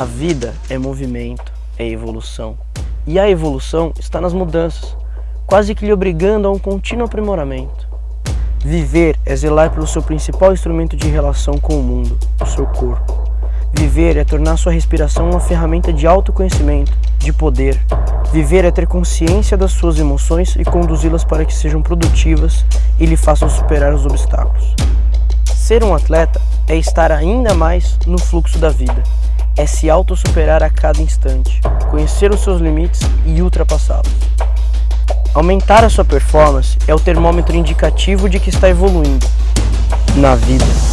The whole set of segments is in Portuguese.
A vida é movimento, é evolução. E a evolução está nas mudanças, quase que lhe obrigando a um contínuo aprimoramento. Viver é zelar pelo seu principal instrumento de relação com o mundo, o seu corpo. Viver é tornar sua respiração uma ferramenta de autoconhecimento, de poder. Viver é ter consciência das suas emoções e conduzi-las para que sejam produtivas e lhe façam superar os obstáculos. Ser um atleta é estar ainda mais no fluxo da vida, é se auto-superar a cada instante, conhecer os seus limites e ultrapassá-los. Aumentar a sua performance é o termômetro indicativo de que está evoluindo na vida.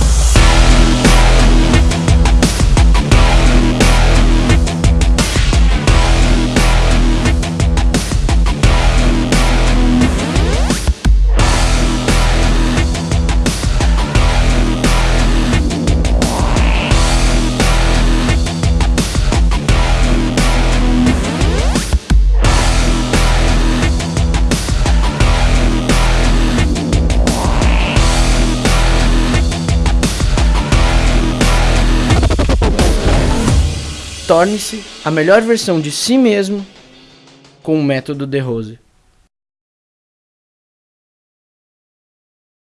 Torne-se a melhor versão de si mesmo com o método De Rose.